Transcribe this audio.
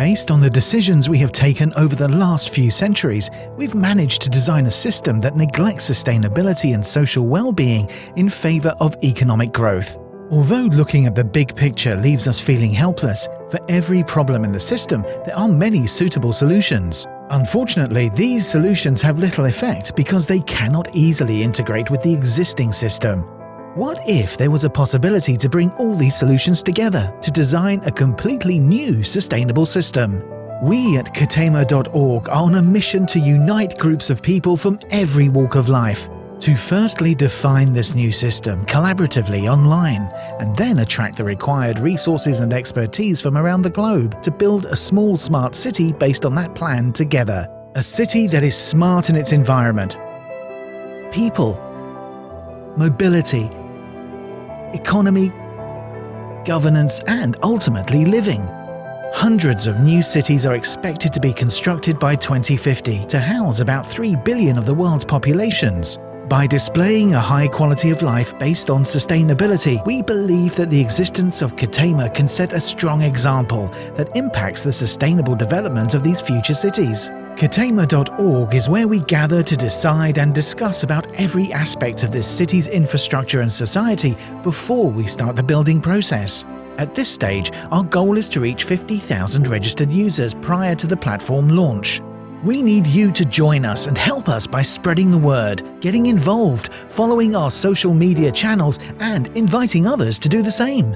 Based on the decisions we have taken over the last few centuries, we've managed to design a system that neglects sustainability and social well-being in favour of economic growth. Although looking at the big picture leaves us feeling helpless, for every problem in the system there are many suitable solutions. Unfortunately, these solutions have little effect because they cannot easily integrate with the existing system. What if there was a possibility to bring all these solutions together to design a completely new sustainable system? We at Katema.org are on a mission to unite groups of people from every walk of life to firstly define this new system collaboratively online and then attract the required resources and expertise from around the globe to build a small smart city based on that plan together. A city that is smart in its environment, people, mobility, economy, governance and ultimately living. Hundreds of new cities are expected to be constructed by 2050 to house about 3 billion of the world's populations. By displaying a high quality of life based on sustainability, we believe that the existence of Katema can set a strong example that impacts the sustainable development of these future cities. Katema.org is where we gather to decide and discuss about every aspect of this city's infrastructure and society before we start the building process. At this stage, our goal is to reach 50,000 registered users prior to the platform launch. We need you to join us and help us by spreading the word, getting involved, following our social media channels and inviting others to do the same.